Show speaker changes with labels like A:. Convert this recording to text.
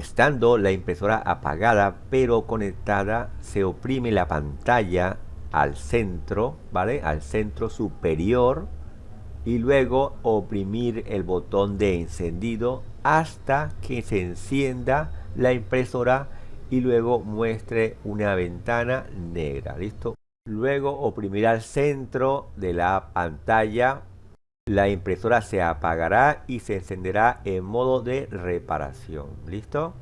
A: Estando la impresora apagada pero conectada, se oprime la pantalla al centro, ¿vale? Al centro superior y luego oprimir el botón de encendido hasta que se encienda la impresora y luego muestre una ventana negra, ¿listo? Luego oprimir al centro de la pantalla, la impresora se apagará y se encenderá en modo de reparación, ¿listo?